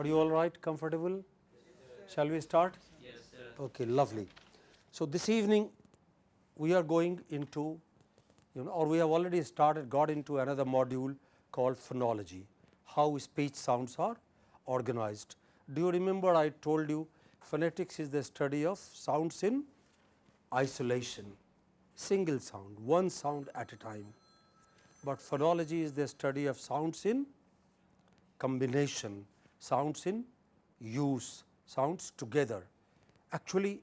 Are you all right, comfortable? Yes, Shall we start? Yes, sir. Okay, lovely. So, this evening we are going into you know or we have already started got into another module called phonology, how speech sounds are organized. Do you remember I told you phonetics is the study of sounds in isolation, single sound, one sound at a time, but phonology is the study of sounds in combination, sounds in use, sounds together. Actually,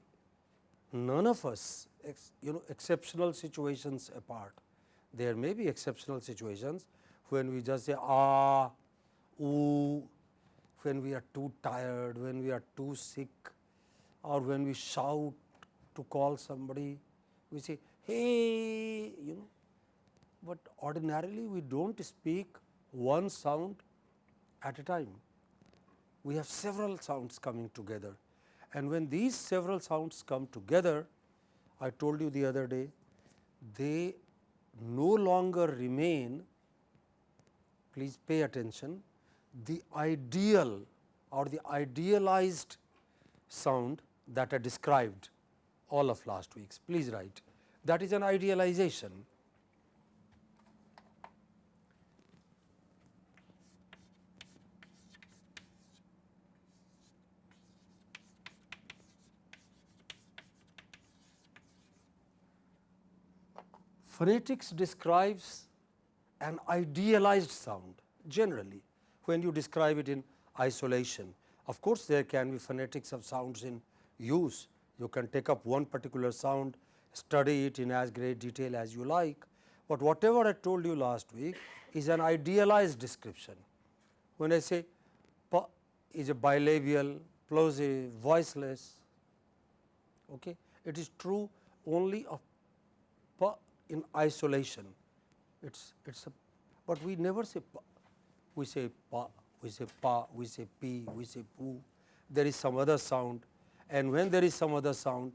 none of us you know exceptional situations apart. There may be exceptional situations when we just say ah, ooh, when we are too tired, when we are too sick or when we shout to call somebody, we say hey, you know, but ordinarily we do not speak one sound at a time. We have several sounds coming together and when these several sounds come together, I told you the other day, they no longer remain, please pay attention, the ideal or the idealized sound that I described all of last weeks. Please write that is an idealization. Phonetics describes an idealized sound generally when you describe it in isolation. Of course, there can be phonetics of sounds in use. You can take up one particular sound, study it in as great detail as you like, but whatever I told you last week is an idealized description. When I say pa is a bilabial, plosive, voiceless, okay, it is true only of pa in isolation. It's it's a, but we never say pa. We say pa, we say pa, we say p, we say poo. There is some other sound, and when there is some other sound,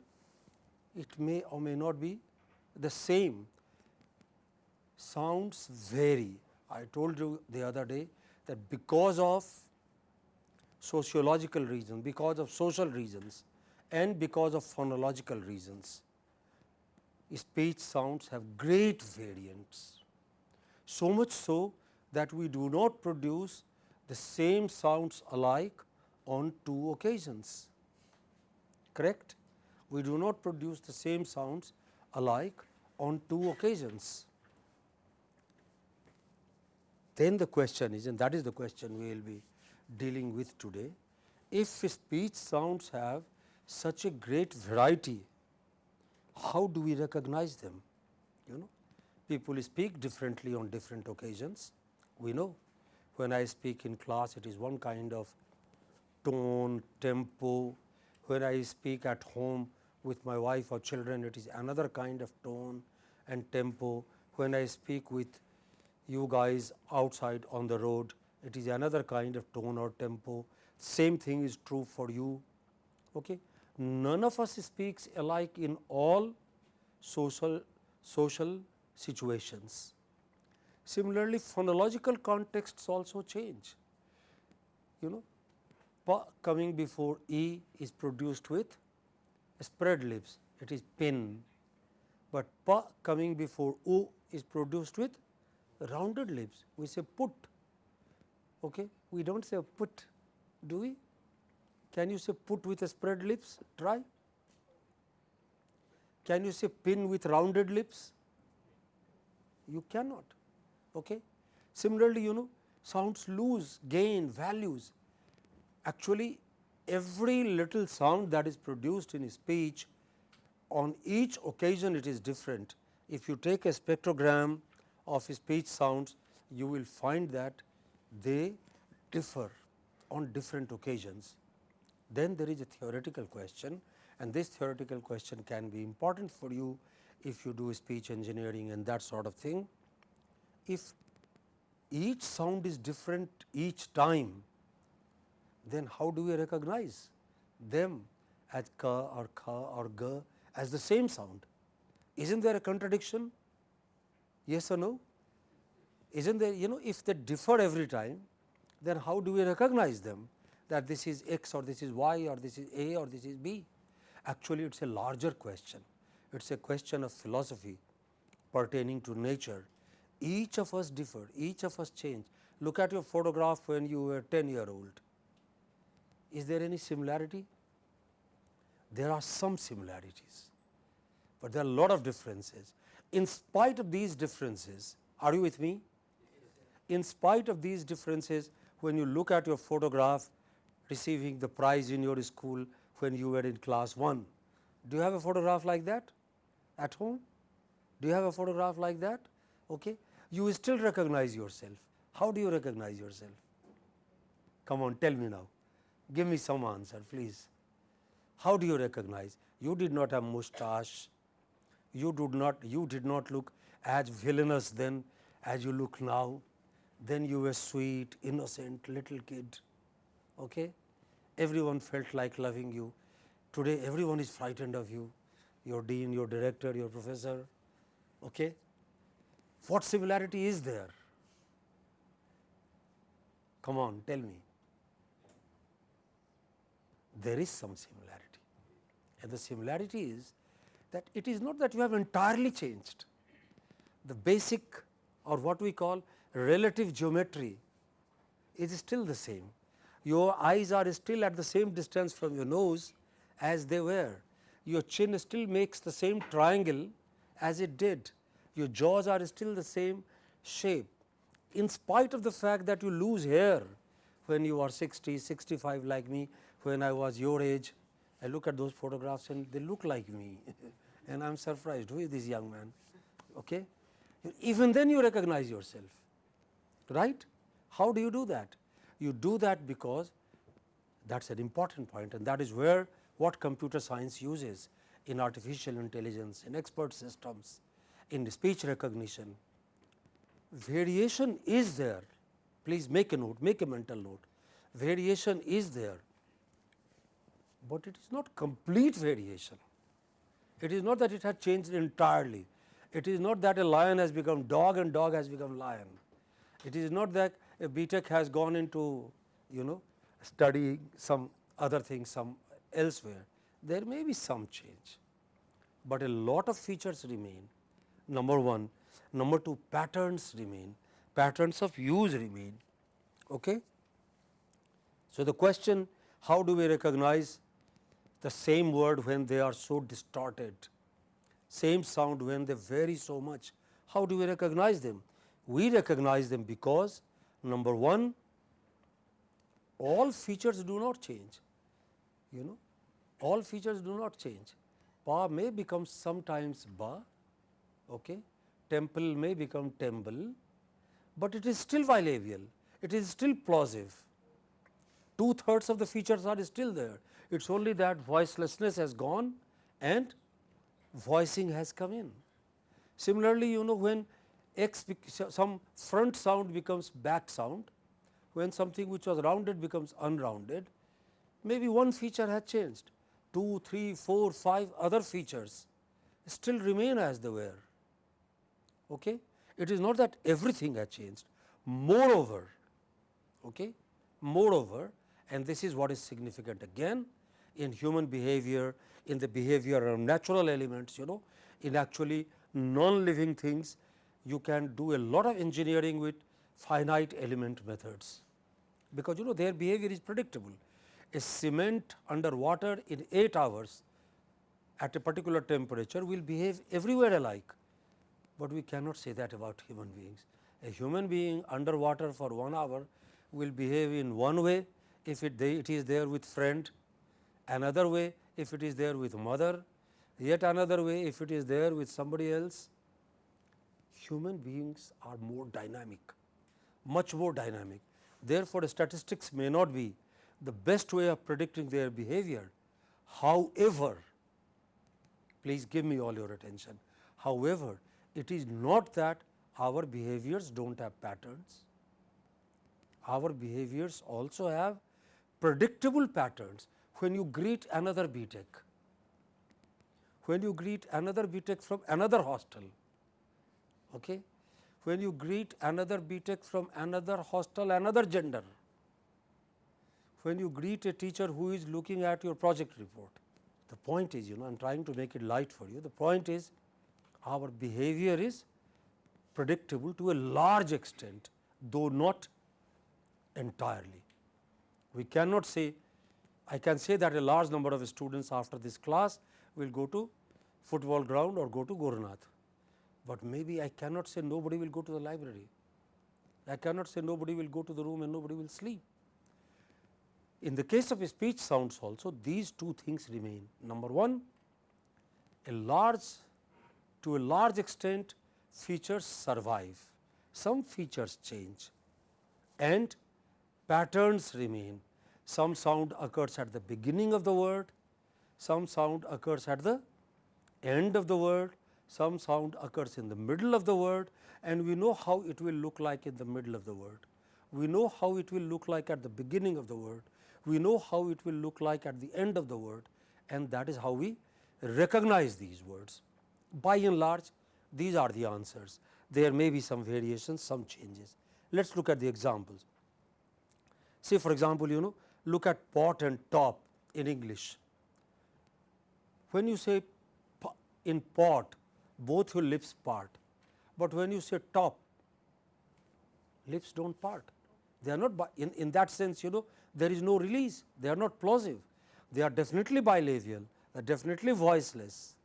it may or may not be the same. Sounds vary. I told you the other day that because of sociological reasons, because of social reasons and because of phonological reasons, speech sounds have great variants. So much so that we do not produce the same sounds alike on two occasions, correct? We do not produce the same sounds alike on two occasions. Then the question is and that is the question we will be dealing with today. If speech sounds have such a great variety how do we recognize them? You know, people speak differently on different occasions. We know when I speak in class, it is one kind of tone, tempo. When I speak at home with my wife or children, it is another kind of tone and tempo. When I speak with you guys outside on the road, it is another kind of tone or tempo. Same thing is true for you. Okay none of us speaks alike in all social, social situations. Similarly, phonological contexts also change. You know, pa coming before e is produced with spread lips, it is pin, but pa coming before u is produced with rounded lips, we say put. Okay? We do not say put, do we? Can you say put with a spread lips? Try. Can you say pin with rounded lips? You cannot. Okay. Similarly, you know sounds lose, gain, values. Actually, every little sound that is produced in speech on each occasion it is different. If you take a spectrogram of speech sounds, you will find that they differ on different occasions. Then there is a theoretical question and this theoretical question can be important for you if you do speech engineering and that sort of thing. If each sound is different each time, then how do we recognize them as ka or kha or ga as the same sound? Isn't there a contradiction? Yes or no? Isn't there, you know, if they differ every time, then how do we recognize them? That this is x or this is y or this is a or this is b. Actually, it is a larger question. It is a question of philosophy pertaining to nature. Each of us differ, each of us change. Look at your photograph when you were 10 year old. Is there any similarity? There are some similarities, but there are a lot of differences. In spite of these differences, are you with me? In spite of these differences, when you look at your photograph receiving the prize in your school when you were in class 1, do you have a photograph like that at home? Do you have a photograph like that? Okay. You still recognize yourself. How do you recognize yourself? Come on, tell me now. Give me some answer, please. How do you recognize? You did not have mustache. You did not. You did not look as villainous then as you look now. Then you were sweet, innocent little kid. Okay? Everyone felt like loving you. Today, everyone is frightened of you. Your dean, your director, your professor. Okay? What similarity is there? Come on, tell me. There is some similarity. And the similarity is that it is not that you have entirely changed. The basic or what we call relative geometry is still the same. Your eyes are still at the same distance from your nose as they were. Your chin still makes the same triangle as it did. Your jaws are still the same shape. In spite of the fact that you lose hair when you are 60, 65 like me, when I was your age, I look at those photographs and they look like me and I am surprised who is this young man. Okay? Even then you recognize yourself, right? How do you do that? You do that because that is an important point and that is where what computer science uses in artificial intelligence, in expert systems, in speech recognition. Variation is there, please make a note, make a mental note. Variation is there, but it is not complete variation. It is not that it has changed entirely. It is not that a lion has become dog and dog has become lion. It is not that BTech has gone into you know studying some other things some elsewhere. There may be some change, but a lot of features remain number 1. Number 2 patterns remain, patterns of use remain. Okay? So, the question how do we recognize the same word when they are so distorted, same sound when they vary so much. How do we recognize them? We recognize them because number 1 all features do not change, you know all features do not change. Pa may become sometimes ba, okay. temple may become temple, but it is still bilabial, it is still plosive. Two thirds of the features are still there, it is only that voicelessness has gone and voicing has come in. Similarly, you know when x some front sound becomes back sound, when something which was rounded becomes unrounded, maybe one feature has changed, 2, 3, 4, 5 other features still remain as they were. Okay? It is not that everything has changed. Moreover, okay? moreover and this is what is significant again in human behavior, in the behavior of natural elements, you know, in actually non-living things, you can do a lot of engineering with finite element methods, because you know their behavior is predictable. A cement under water in 8 hours at a particular temperature will behave everywhere alike, but we cannot say that about human beings. A human being under water for 1 hour will behave in one way if it, they, it is there with friend another way if it is there with mother, yet another way if it is there with somebody else. Human beings are more dynamic, much more dynamic. Therefore, statistics may not be the best way of predicting their behavior. However, please give me all your attention. However, it is not that our behaviors do not have patterns. Our behaviors also have predictable patterns when you greet another BTech, when you greet another BTech from another hostel, okay? when you greet another BTech from another hostel, another gender, when you greet a teacher who is looking at your project report. The point is, you know, I am trying to make it light for you. The point is, our behavior is predictable to a large extent, though not entirely. We cannot say, I can say that a large number of students after this class will go to football ground or go to Gorunath, but maybe I cannot say nobody will go to the library. I cannot say nobody will go to the room and nobody will sleep. In the case of speech sounds also these two things remain. Number 1, a large to a large extent features survive, some features change and patterns remain. Some sound occurs at the beginning of the word, some sound occurs at the end of the word, some sound occurs in the middle of the word and we know how it will look like in the middle of the word. We know how it will look like at the beginning of the word. We know how it will look like at the end of the word and that is how we recognize these words. By and large these are the answers. There may be some variations, some changes. Let us look at the examples. Say for example, you know look at pot and top in English. When you say in pot, both your lips part, but when you say top, lips do not part. They are not in, in that sense you know there is no release, they are not plosive, they are definitely bilabial, they are definitely voiceless,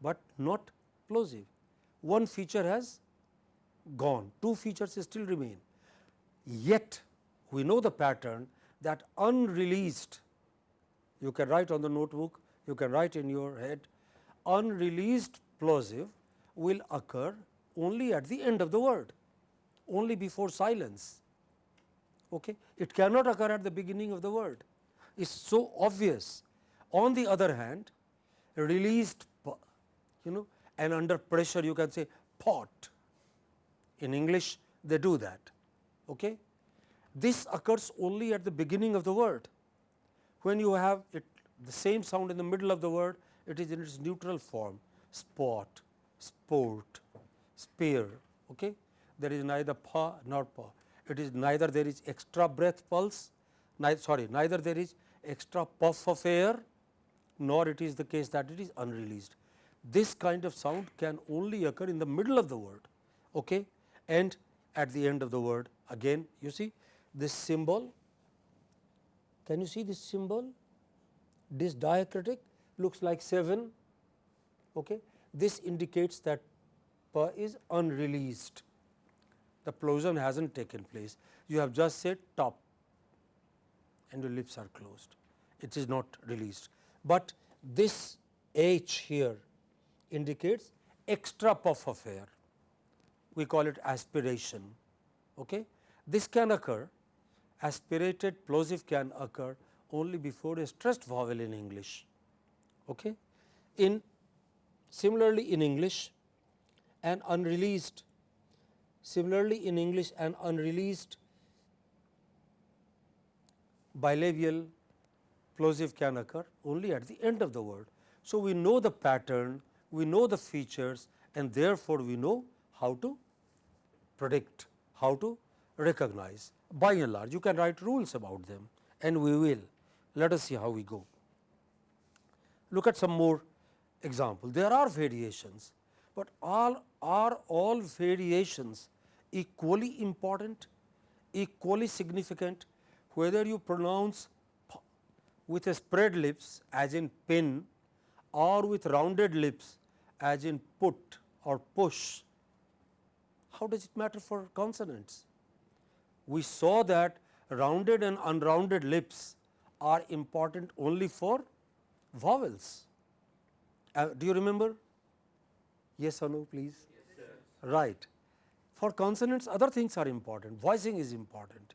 but not plosive. One feature has gone, two features still remain. Yet we know the pattern that unreleased, you can write on the notebook, you can write in your head, unreleased plosive will occur only at the end of the word, only before silence. Okay? It cannot occur at the beginning of the word. It is so obvious. On the other hand, released, you know, and under pressure you can say pot. In English, they do that. Okay? This occurs only at the beginning of the word. When you have it the same sound in the middle of the word, it is in its neutral form spot, sport, spear. Okay? There is neither pa nor pa. It is neither there is extra breath pulse, neither, sorry, neither there is extra puff of air, nor it is the case that it is unreleased. This kind of sound can only occur in the middle of the word okay? and at the end of the word. Again, you see this symbol, can you see this symbol? This diacritic looks like 7. Okay. This indicates that pa is unreleased, the plosion has not taken place. You have just said top and your lips are closed, it is not released. But this H here indicates extra puff of air, we call it aspiration. Okay. This can occur, aspirated plosive can occur only before a stressed vowel in English. Okay. In similarly in English an unreleased similarly in English an unreleased bilabial plosive can occur only at the end of the word. So, we know the pattern, we know the features and therefore, we know how to predict, how to recognize by and large you can write rules about them and we will. Let us see how we go. Look at some more examples. There are variations, but all are all variations equally important, equally significant whether you pronounce with a spread lips as in pin or with rounded lips as in put or push. How does it matter for consonants? We saw that rounded and unrounded lips are important only for vowels. Uh, do you remember? Yes or no please? Yes, right. For consonants other things are important, voicing is important,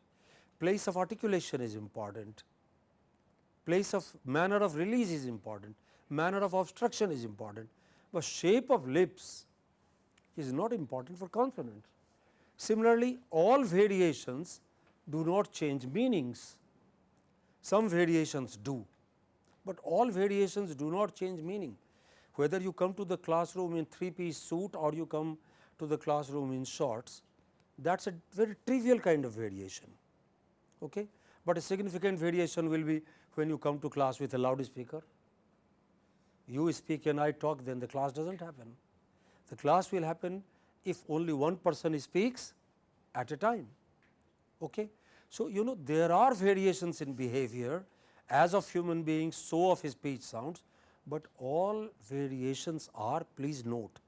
place of articulation is important, place of manner of release is important, manner of obstruction is important, but shape of lips is not important for consonants. Similarly, all variations do not change meanings, some variations do, but all variations do not change meaning. Whether you come to the classroom in three piece suit or you come to the classroom in shorts, that is a very trivial kind of variation. Okay? but a significant variation will be when you come to class with a loudspeaker. You speak and I talk then the class does not happen. The class will happen if only one person speaks at a time. Okay. So, you know there are variations in behavior as of human beings so of speech sounds, but all variations are please note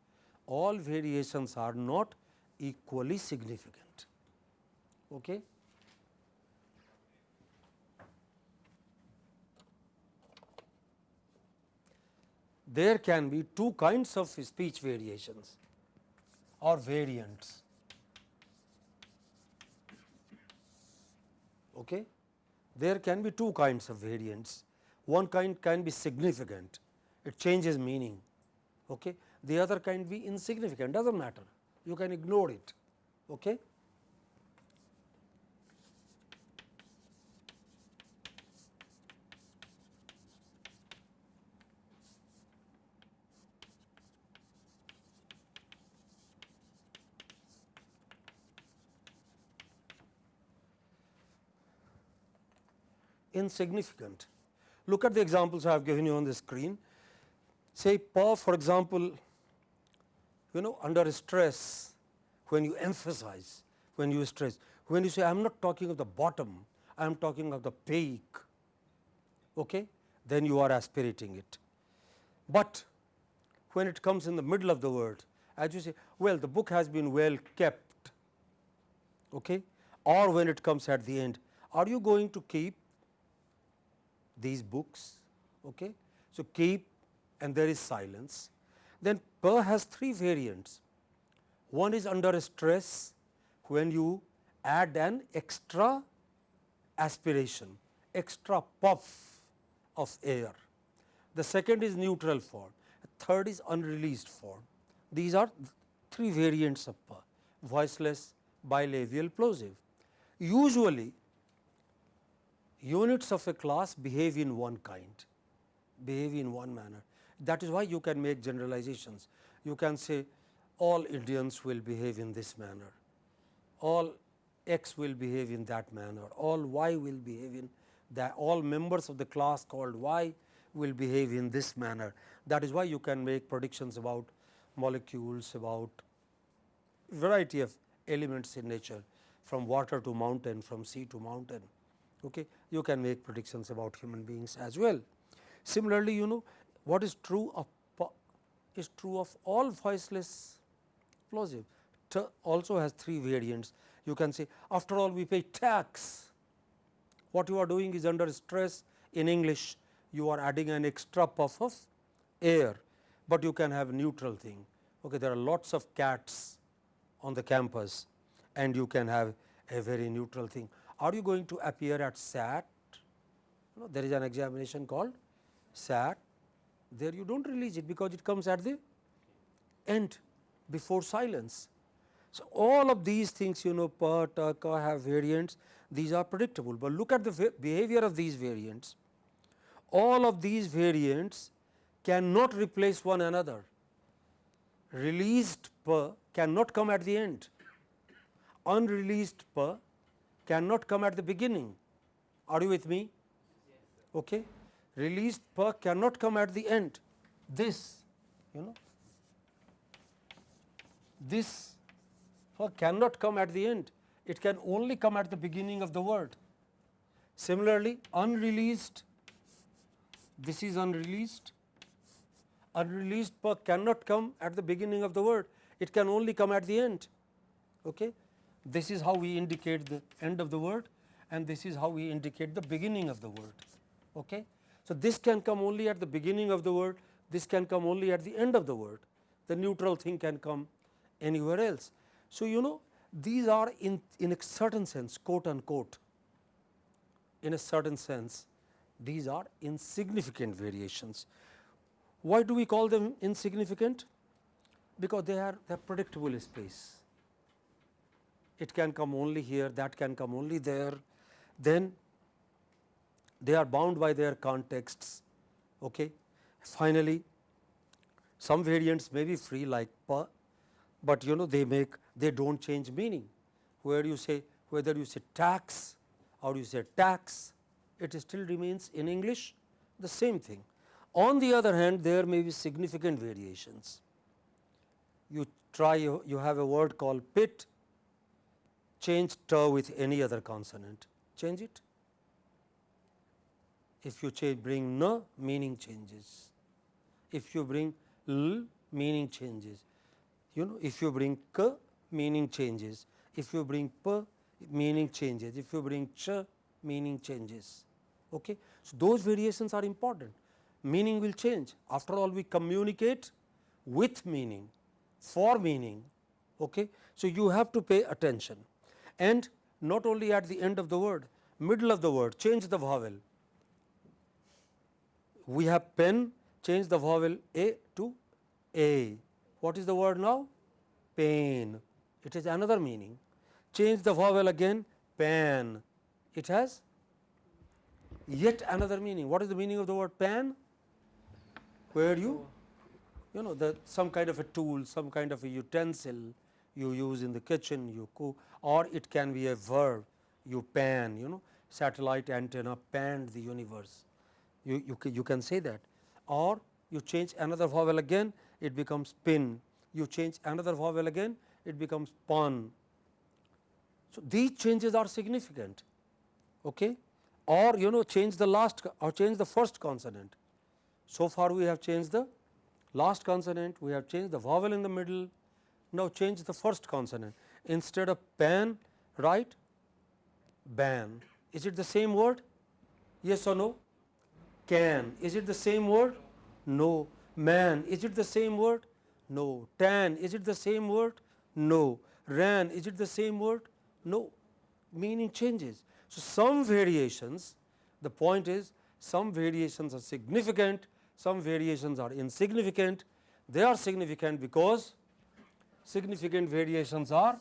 all variations are not equally significant. Okay. There can be two kinds of speech variations or variants. Okay. There can be two kinds of variants. One kind can be significant, it changes meaning. Okay. The other kind be insignificant, does not matter, you can ignore it. Okay. insignificant. Look at the examples I have given you on the screen. Say pa for example, you know under stress when you emphasize, when you stress, when you say I am not talking of the bottom, I am talking of the peak, okay, then you are aspirating it. But when it comes in the middle of the word, as you say, well the book has been well kept, okay, or when it comes at the end, are you going to keep these books. Okay. So, keep and there is silence. Then per has three variants. One is under stress when you add an extra aspiration, extra puff of air. The second is neutral form, third is unreleased form. These are three variants of per, voiceless, bilabial, plosive. Usually units of a class behave in one kind, behave in one manner. That is why you can make generalizations. You can say all Indians will behave in this manner, all x will behave in that manner, all y will behave in that, all members of the class called y will behave in this manner. That is why you can make predictions about molecules, about variety of elements in nature from water to mountain, from sea to mountain okay, you can make predictions about human beings as well. Similarly, you know what is true of is true of all voiceless plosive also has three variants. You can say after all we pay tax, what you are doing is under stress in English you are adding an extra puff of air, but you can have neutral thing. Okay, there are lots of cats on the campus and you can have a very neutral thing are you going to appear at SAT? There is an examination called SAT, there you do not release it because it comes at the end before silence. So, all of these things you know ka have variants, these are predictable, but look at the behavior of these variants. All of these variants cannot replace one another. Released per cannot come at the end, unreleased per cannot come at the beginning. Are you with me? Okay. Released per cannot come at the end. This, you know, this per cannot come at the end. It can only come at the beginning of the word. Similarly, unreleased, this is unreleased. Unreleased per cannot come at the beginning of the word. It can only come at the end. Okay. This is how we indicate the end of the word and this is how we indicate the beginning of the word. Okay? So, this can come only at the beginning of the word, this can come only at the end of the word, the neutral thing can come anywhere else. So, you know these are in, in a certain sense quote unquote in a certain sense these are insignificant variations. Why do we call them insignificant? Because they are, they are predictable space it can come only here, that can come only there, then they are bound by their contexts. Okay. Finally, some variants may be free like pa, but you know they make they do not change meaning where you say whether you say tax or you say tax, it still remains in English the same thing. On the other hand, there may be significant variations. You try, you, you have a word called pit, change t with any other consonant, change it. If you change bring n, meaning changes. If you bring l, meaning changes. You know, if you bring k, meaning changes. If you bring p, meaning changes. If you bring ch, meaning changes. Okay. So, those variations are important. Meaning will change. After all, we communicate with meaning, for meaning. Okay. So, you have to pay attention and not only at the end of the word, middle of the word, change the vowel. We have pen, change the vowel a to a. What is the word now? Pain. It has another meaning. Change the vowel again, pan. It has yet another meaning. What is the meaning of the word pan? Where you, you know, the some kind of a tool, some kind of a utensil you use in the kitchen, you cook, or it can be a verb, you pan, you know, satellite antenna panned the universe. You, you, you can say that, or you change another vowel again, it becomes pin. You change another vowel again, it becomes pun. So, these changes are significant. Okay? or you know change the last or change the first consonant. So far we have changed the last consonant, we have changed the vowel in the middle, now change the first consonant instead of pan write ban. Is it the same word? Yes or no? Can. Is it the same word? No. Man. Is it the same word? No. Tan. Is it the same word? No. Ran. Is it the same word? No. Meaning changes. So, some variations the point is some variations are significant, some variations are insignificant. They are significant because significant variations are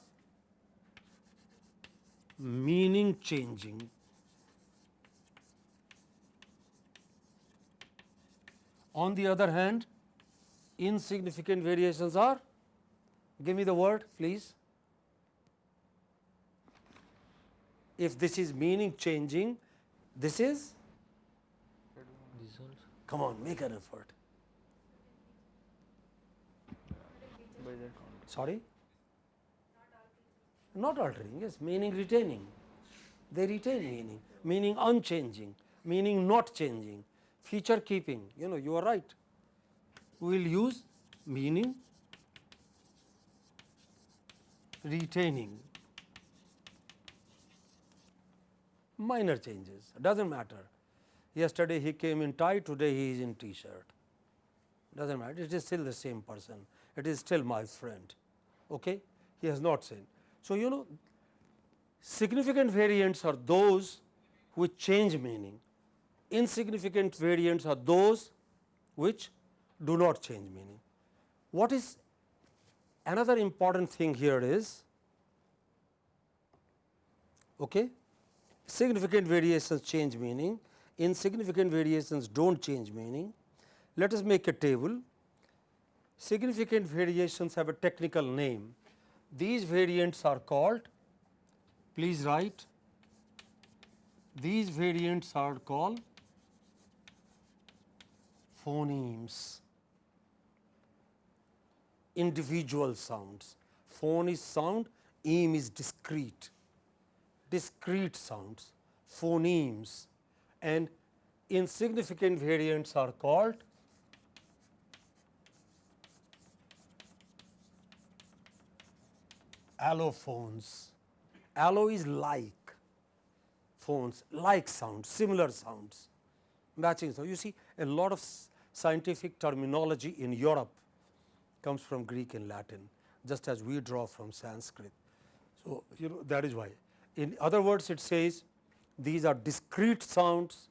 meaning changing. On the other hand, insignificant variations are give me the word please. If this is meaning changing, this is? Come on make an effort. Sorry? Not altering, yes, meaning retaining. They retain meaning, meaning unchanging, meaning not changing, feature keeping, you know, you are right. We will use meaning retaining. minor changes does not matter. Yesterday he came in tie, today he is in t-shirt does not matter it is still the same person it is still my friend okay he has not seen. So, you know significant variants are those which change meaning insignificant variants are those which do not change meaning. What is another important thing here is okay, significant variations change meaning, insignificant variations do not change meaning. Let us make a table. Significant variations have a technical name. These variants are called, please write, these variants are called phonemes, individual sounds. Phone is sound, eem is discrete discrete sounds, phonemes and insignificant variants are called allophones. Allo is like phones, like sounds, similar sounds, matching. So, you see a lot of scientific terminology in Europe comes from Greek and Latin, just as we draw from Sanskrit. So, you know that is why in other words, it says these are discrete sounds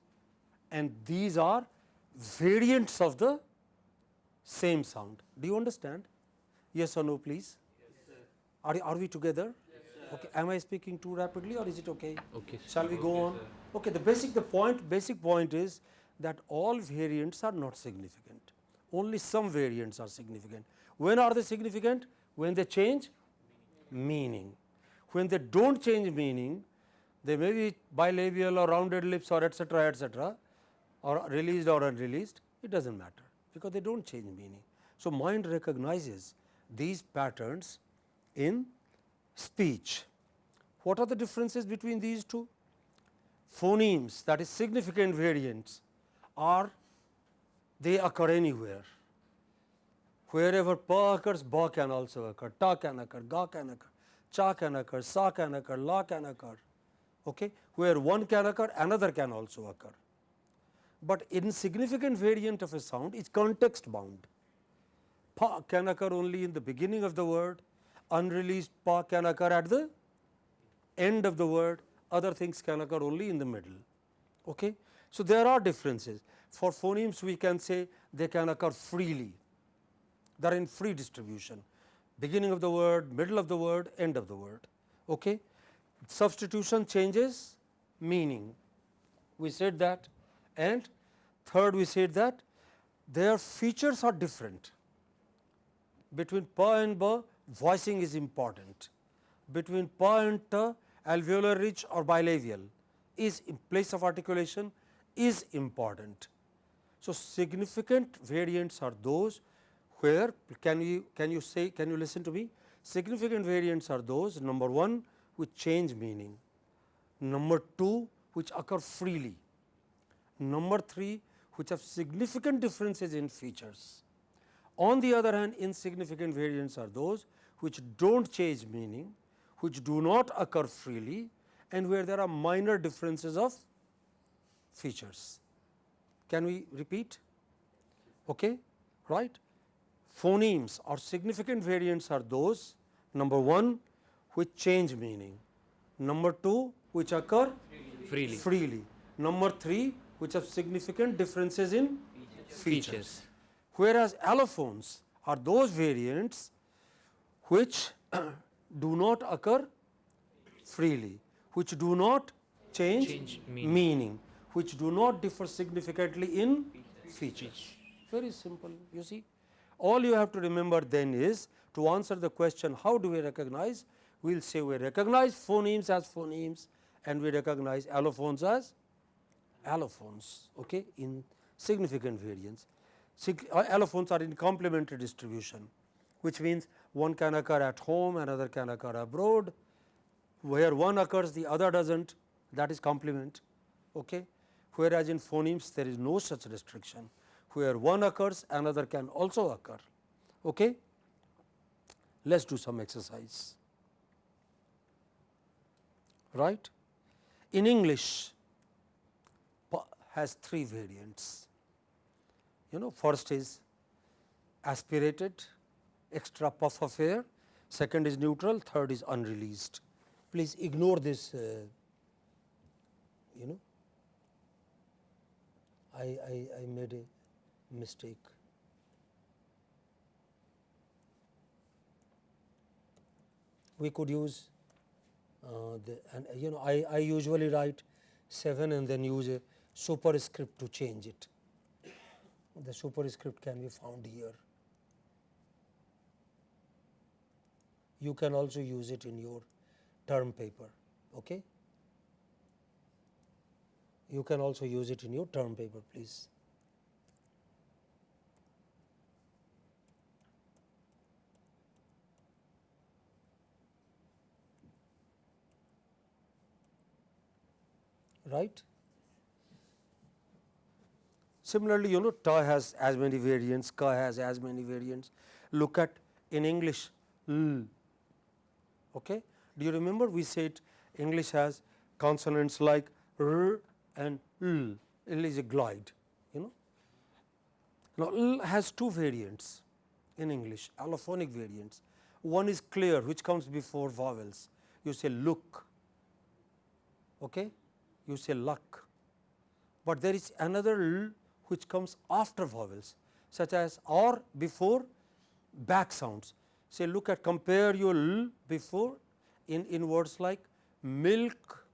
and these are variants of the same sound. Do you understand? Yes or no, please? Yes, are, are we together? Yes, okay. Am I speaking too rapidly or is it okay? Okay. Shall we go okay, on? Okay. The basic the point basic point is that all variants are not significant. Only some variants are significant. When are they significant? When they change meaning. When they do not change meaning, They may be bilabial or rounded lips or etcetera etcetera or released or unreleased it does not matter because they do not change meaning. So, mind recognizes these patterns in speech. What are the differences between these two? Phonemes that is significant variants are they occur anywhere. Wherever pa occurs, ba can also occur, ta can occur, ga can occur, cha can occur, sa can occur, la can occur. Okay? Where one can occur, another can also occur. But insignificant variant of a sound is context bound. Pa can occur only in the beginning of the word, unreleased pa can occur at the end of the word, other things can occur only in the middle. Okay? So, there are differences. For phonemes we can say they can occur freely, they are in free distribution, beginning of the word, middle of the word, end of the word. Okay? Substitution changes meaning, we said that and third we said that their features are different. Between pa and ba voicing is important, between pa and ta alveolar ridge or bilabial is in place of articulation is important. So, significant variants are those where can you can you say can you listen to me significant variants are those number 1 which change meaning, number 2 which occur freely, number 3 which have significant differences in features. On the other hand insignificant variants are those which do not change meaning, which do not occur freely and where there are minor differences of features. Can we repeat? Okay, right? Phonemes or significant variants are those number 1 which change meaning, number 2 which occur freely, freely. number 3 which have significant differences in features. features. Whereas, allophones are those variants which do not occur freely, which do not change, Change meaning. meaning, which do not differ significantly in features. Very simple, you see. All you have to remember then is to answer the question how do we recognize, we will say we recognize phonemes as phonemes and we recognize allophones as allophones okay, in significant variance. Sig uh, allophones are in complementary distribution, which means one can occur at home, another can occur abroad, where one occurs the other does not that is complement. Okay. Whereas, in phonemes there is no such restriction, where one occurs another can also occur. Okay. Let us do some exercise. Right. In English, has three variants. You know first is aspirated extra puff of air, second is neutral, third is unreleased. Please ignore this uh, you know I, I, I made a mistake. We could use uh, the and you know I, I usually write 7 and then use a superscript to change it. The superscript can be found here. You can also use it in your term paper. Okay? You can also use it in your term paper please. Right? Similarly, you know ta has as many variants, ka has as many variants. Look at in English l. Okay? Do you remember we said English has consonants like r and l. L is a glide. You know. Now, l has two variants in English, allophonic variants. One is clear, which comes before vowels. You say look. Okay? You say luck. But there is another l which comes after vowels such as or before back sounds. Say look at compare your l before in, in words like milk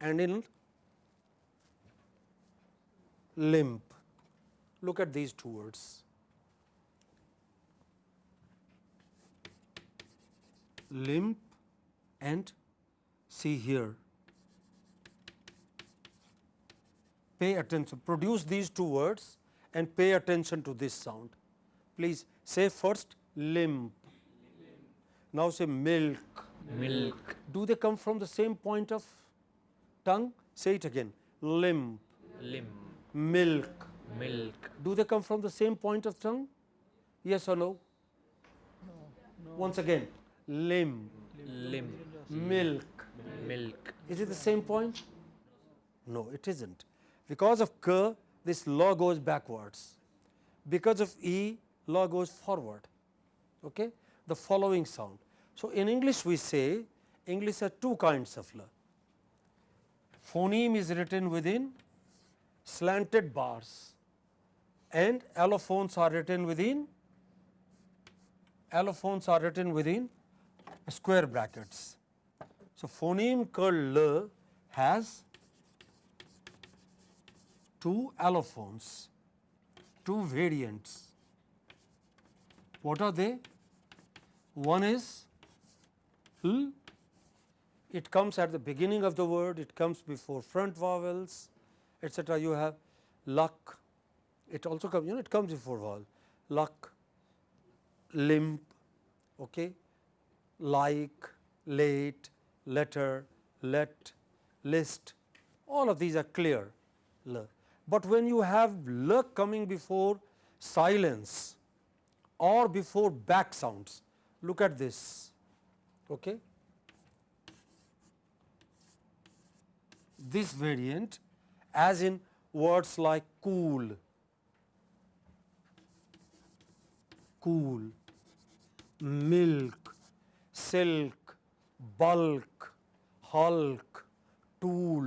and in limp. Look at these two words. Limp and see here pay attention, produce these two words and pay attention to this sound. Please say first limp, now say milk. milk, Do they come from the same point of tongue? Say it again, limp, limb, milk. milk, Do they come from the same point of tongue? Yes or no? No. Once again, limb, limb, milk. milk, Is it the same point? No, it isn't. Because of k, this law goes backwards. Because of e, law goes forward. Okay? The following sound. So, in English we say, English has two kinds of la. Phoneme is written within slanted bars and allophones are written within allophones are written within square brackets. So, phoneme called l has two allophones, two variants. What are they? One is l, it comes at the beginning of the word, it comes before front vowels, etc. You have luck, it also comes, you know, it comes before vowel, luck, limp, okay, like, late, letter, let, list, all of these are clear. But when you have l coming before silence or before back sounds, look at this. Okay. This variant as in words like cool, cool, milk, silk, bulk, hulk, tool,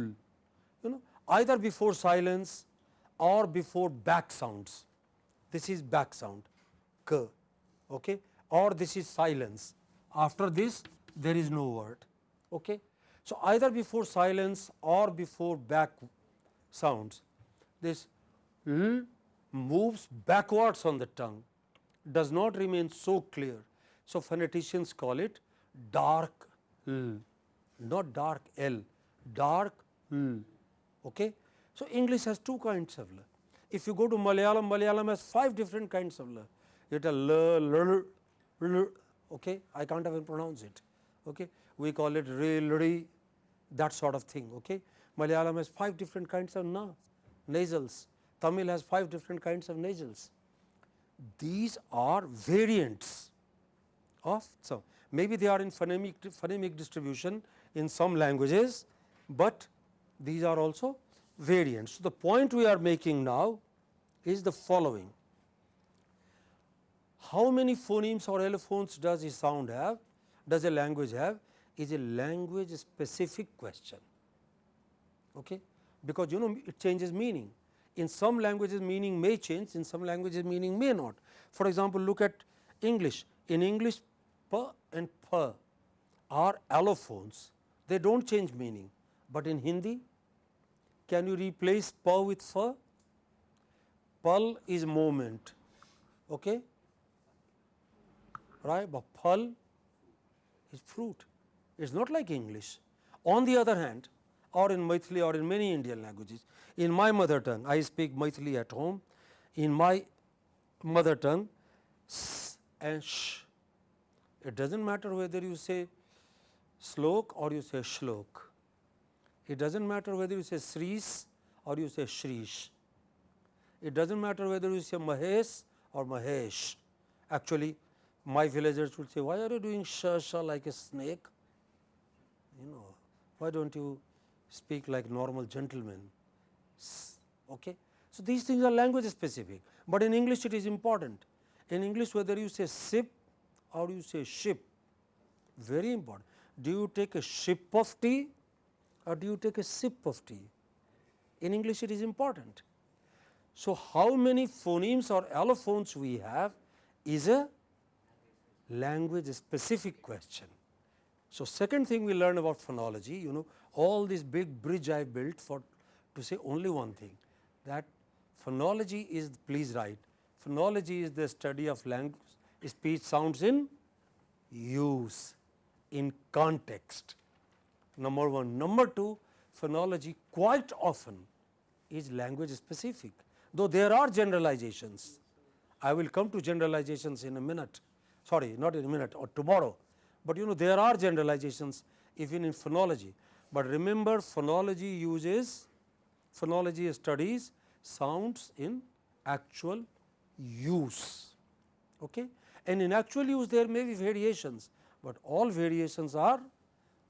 you know either before silence or before back sounds. This is back sound. K. Okay, or this is silence. After this there is no word. Okay. So, either before silence or before back sounds this l moves backwards on the tongue does not remain so clear. So, phoneticians call it dark l, not dark l, dark l. Okay? So, English has two kinds of l. If you go to Malayalam, Malayalam has five different kinds of l. It a l, l, l, okay? I can't even pronounce it. Okay? We call it re, re, that sort of thing. Okay? Malayalam has five different kinds of na, nasals. Tamil has five different kinds of nasals. These are variants of some. Maybe they are in phonemic, phonemic distribution in some languages, but these are also variants. So, the point we are making now is the following. How many phonemes or allophones does a sound have, does a language have is a language specific question, okay? because you know it changes meaning. In some languages meaning may change, in some languages meaning may not. For example, look at English. In English, p and p are allophones, they do not change meaning, but in Hindi, can you replace p with f? Pal is moment, okay? right? But phal is fruit, it is not like English. On the other hand, or in Maithili or in many Indian languages, in my mother tongue, I speak Maithili at home, in my mother tongue, s and sh, it does not matter whether you say slok or you say shlok, it does not matter whether you say sris or you say shrish, it does not matter whether you say mahesh or mahesh. Actually, my villagers would say, why are you doing sha sha like a snake? You know, why don't you speak like normal gentlemen? Okay. So, these things are language specific, but in English it is important. In English whether you say sip or you say ship, very important. Do you take a ship of tea or do you take a sip of tea? In English it is important. So, how many phonemes or allophones we have is a language specific question. So, second thing we learn about phonology, you know all this big bridge I built for to say only one thing that phonology is please write phonology is the study of language speech sounds in use in context number 1 number 2 phonology quite often is language specific, though there are generalizations. I will come to generalizations in a minute, sorry not in a minute or tomorrow, but you know there are generalizations even in phonology. But remember phonology uses phonology studies sounds in actual use. Okay? And in actual use there may be variations, but all variations are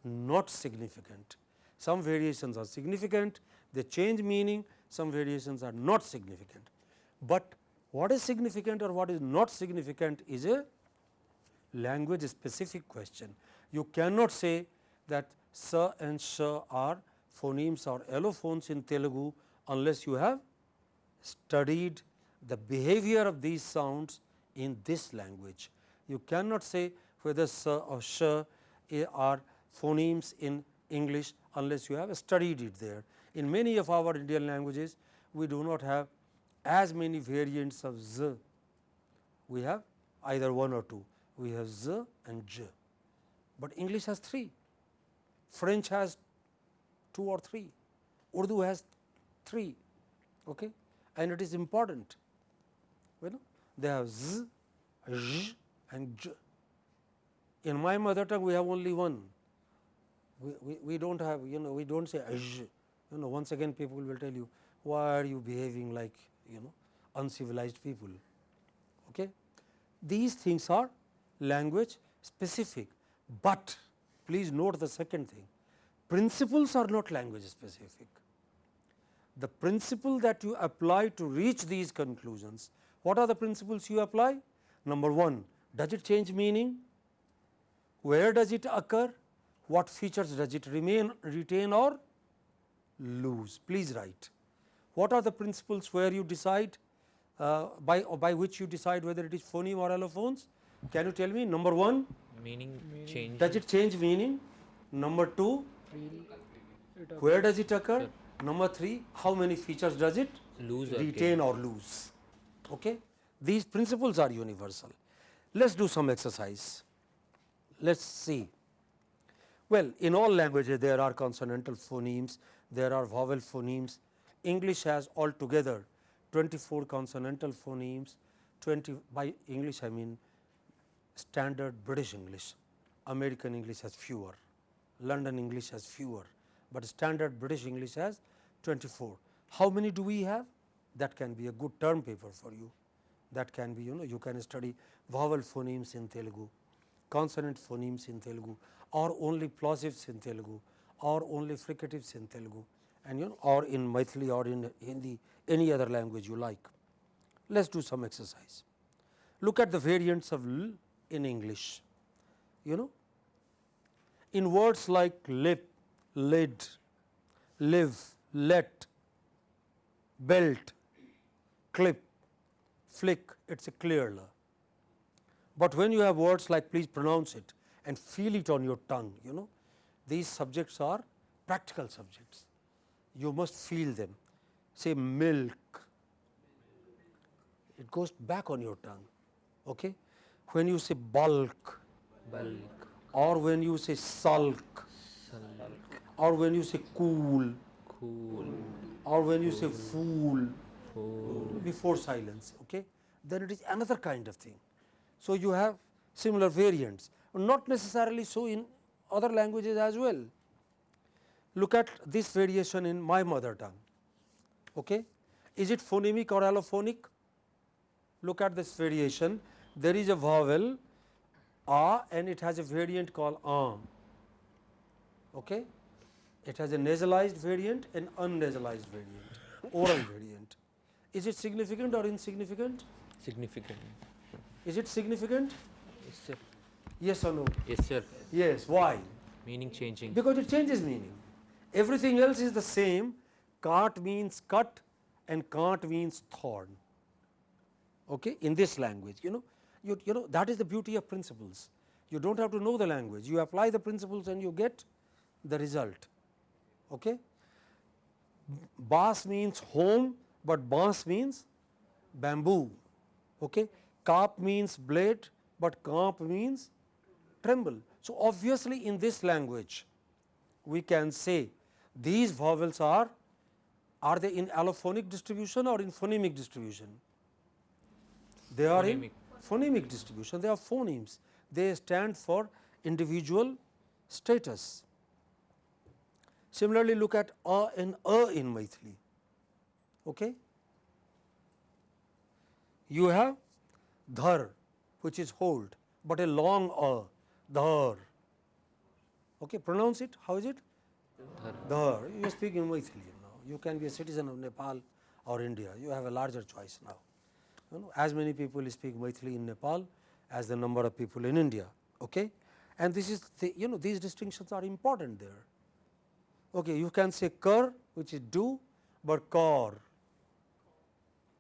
not significant. Some variations are significant, they change meaning, some variations are not significant. But what is significant or what is not significant is a language specific question. You cannot say that sa and sh are phonemes or allophones in Telugu unless you have studied the behavior of these sounds in this language. You cannot say whether sa or sh are phonemes in English unless you have studied it there. In many of our Indian languages, we do not have as many variants of z. We have either one or two. We have z and j, but English has three. French has two or three. Urdu has three, okay? and it is important. You know, they have z, zh and j. In my mother tongue, we have only one. We, we, we do not have, you know, we do not say zh. You know, once again people will tell you, why are you behaving like, you know, uncivilized people. Okay? These things are language specific, but please note the second thing, principles are not language specific. The principle that you apply to reach these conclusions, what are the principles you apply? Number 1, does it change meaning? Where does it occur? What features does it remain, retain or lose? Please write. What are the principles where you decide uh, by, by which you decide whether it is phoneme or allophones? Can you tell me? Number 1, Meaning change. does it change meaning? Number 2, where does it occur? Number 3, how many features does it Lose or retain or lose? Okay? These principles are universal. Let us do some exercise. Let us see. Well, in all languages there are consonantal phonemes, there are vowel phonemes. English has altogether 24 consonantal phonemes, 20 by English I mean standard British English, American English has fewer, London English has fewer, but standard British English has 24. How many do we have? That can be a good term paper for you. That can be you know you can study vowel phonemes in Telugu, consonant phonemes in Telugu or only plosives in Telugu or only fricatives in Telugu and you know or in Maithili or in Hindi any other language you like. Let us do some exercise. Look at the variants of l in English. You know in words like lip, lid, live, let, belt, clip, flick, it is a clear l. But when you have words like please pronounce it and feel it on your tongue, you know, these subjects are practical subjects. You must feel them. Say milk, it goes back on your tongue. Okay? When you say bulk bulk, or when you say sulk sulk, or when you say cool cool, or when you say fool fool, before silence, okay, then it is another kind of thing. So, you have similar variants, not necessarily so in other languages as well. Look at this variation in my mother tongue. Okay. Is it phonemic or allophonic? Look at this variation. There is a vowel a and it has a variant called am. Okay. It has a nasalized variant and unnasalized variant, oral variant. Is it significant or insignificant? significant. Is it significant? Yes sir. Yes or no? Yes sir. Yes. Why? Meaning changing. Because it changes meaning. Everything else is the same. Cart means cut and cart means thorn. Okay? In this language, you know, you, you know that is the beauty of principles. You do not have to know the language. You apply the principles and you get the result. Okay? Bas means home, but bas means bamboo. Okay? Kap means blade, but kamp means tremble. So, obviously, in this language we can say these vowels are are they in allophonic distribution or in phonemic distribution? They are Phonemic. in phonemic distribution, they are phonemes, they stand for individual status. Similarly, look at a and a in Maithili. Okay? You have dhar which is hold, but a long a, dhar. Okay, pronounce it, how is it? Dhar. You speak in Maithili now. You can be a citizen of Nepal or India. You have a larger choice now. You know, as many people speak Maithili in Nepal as the number of people in India. Okay? And this is the, you know these distinctions are important there. Okay, you can say kar which is do, but kar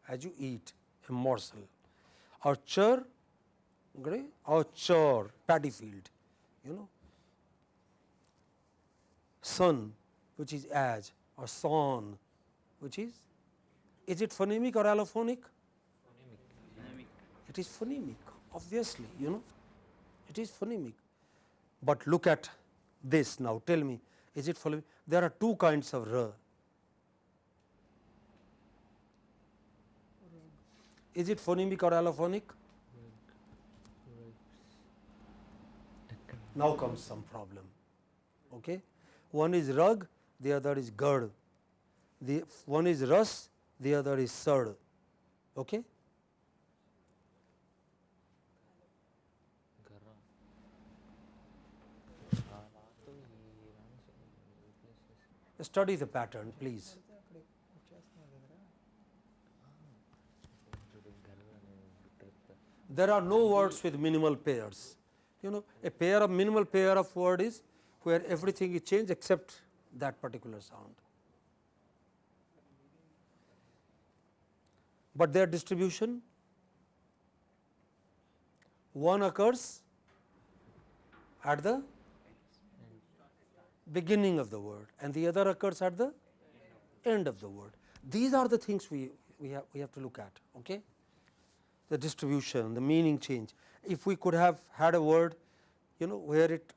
as you eat a morsel or agree, or char paddy field you know son which is as or son which is is it phonemic or allophonic it is phonemic obviously you know. It is phonemic. But look at this now. Tell me is it phonemic there are two kinds of r. Is it phonemic or allophonic? Now comes some problem. Okay? One is rug the other is gard the one is ras the other is sad okay study the pattern please. There are no words with minimal pairs. You know a pair of minimal pair of word is where everything is changed except that particular sound. But their distribution? One occurs at the beginning of the word and the other occurs at the end of the word. These are the things we, we, have, we have to look at. Okay? The distribution, the meaning change. If we could have had a word you know where it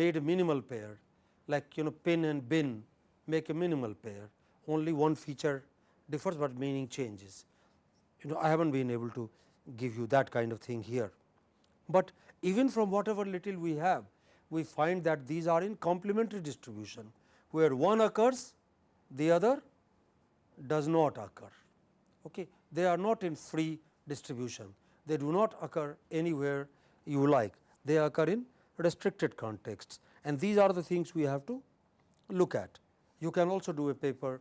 made a minimal pair like you know pin and bin make a minimal pair only one feature differs, but meaning changes. You know I have not been able to give you that kind of thing here, but even from whatever little we have we find that these are in complementary distribution where one occurs the other does not occur. Okay. They are not in free distribution, they do not occur anywhere you like, they occur in restricted contexts and these are the things we have to look at. You can also do a paper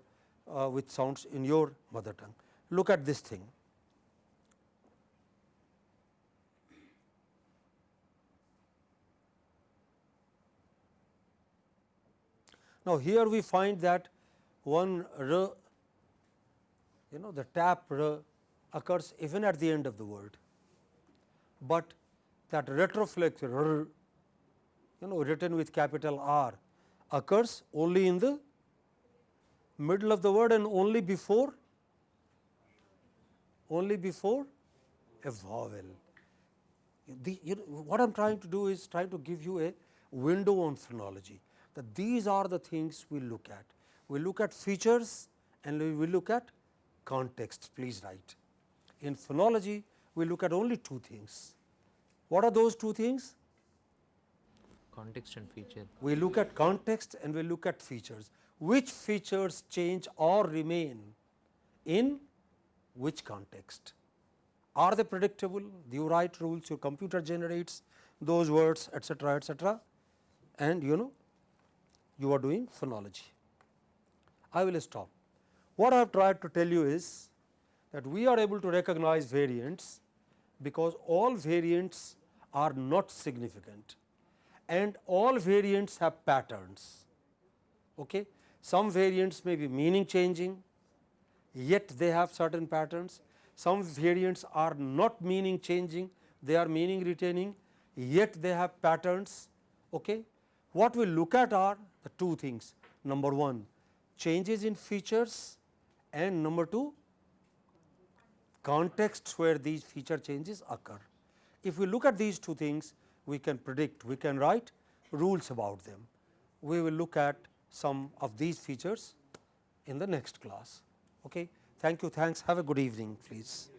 uh, with sounds in your mother tongue. Look at this thing. Now, here we find that one r you know the tap r occurs even at the end of the word, but that retroflex r you know written with capital R occurs only in the middle of the word and only before only before a vowel. The, you know, what I am trying to do is trying to give you a window on phonology that these are the things we look at. We look at features and we look at context, please write. In phonology, we look at only two things. What are those two things? Context and feature. We look at context and we look at features. Which features change or remain in which context? Are they predictable? Do you write rules, your computer generates those words etcetera etcetera and you know you are doing phonology. I will stop. What I have tried to tell you is that we are able to recognize variants because all variants are not significant and all variants have patterns. Okay? Some variants may be meaning changing, yet they have certain patterns. Some variants are not meaning changing, they are meaning retaining, yet they have patterns. Okay? What we look at are the two things. Number one, changes in features and number two, contexts where these feature changes occur. If we look at these two things, we can predict, we can write rules about them. We will look at some of these features in the next class. Okay. Thank you. Thanks. Have a good evening, please.